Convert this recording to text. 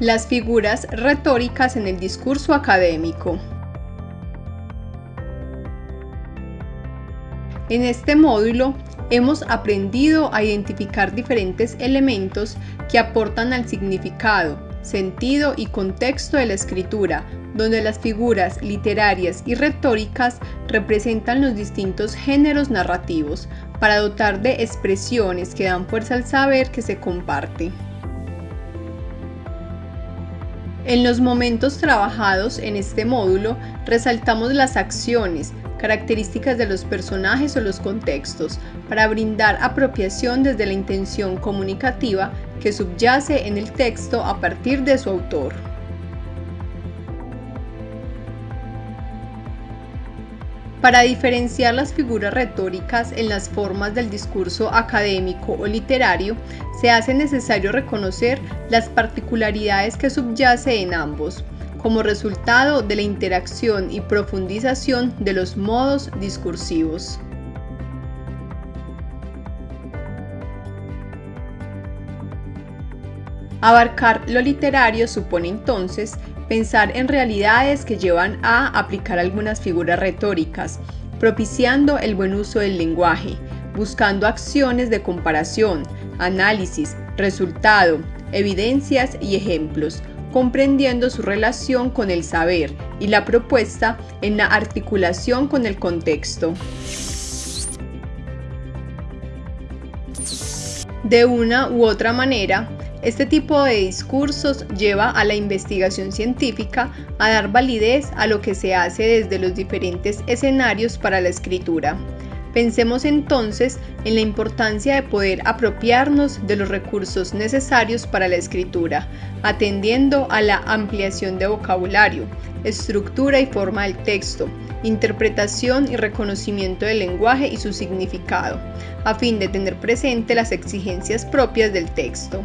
Las figuras retóricas en el discurso académico. En este módulo hemos aprendido a identificar diferentes elementos que aportan al significado, sentido y contexto de la escritura, donde las figuras literarias y retóricas representan los distintos géneros narrativos para dotar de expresiones que dan fuerza al saber que se comparte. En los momentos trabajados en este módulo, resaltamos las acciones, características de los personajes o los contextos, para brindar apropiación desde la intención comunicativa que subyace en el texto a partir de su autor. Para diferenciar las figuras retóricas en las formas del discurso académico o literario, se hace necesario reconocer las particularidades que subyace en ambos, como resultado de la interacción y profundización de los modos discursivos. Abarcar lo literario supone entonces pensar en realidades que llevan a aplicar algunas figuras retóricas, propiciando el buen uso del lenguaje, buscando acciones de comparación, análisis, resultado, evidencias y ejemplos, comprendiendo su relación con el saber y la propuesta en la articulación con el contexto. De una u otra manera, este tipo de discursos lleva a la investigación científica a dar validez a lo que se hace desde los diferentes escenarios para la escritura. Pensemos entonces en la importancia de poder apropiarnos de los recursos necesarios para la escritura, atendiendo a la ampliación de vocabulario, estructura y forma del texto, interpretación y reconocimiento del lenguaje y su significado, a fin de tener presente las exigencias propias del texto.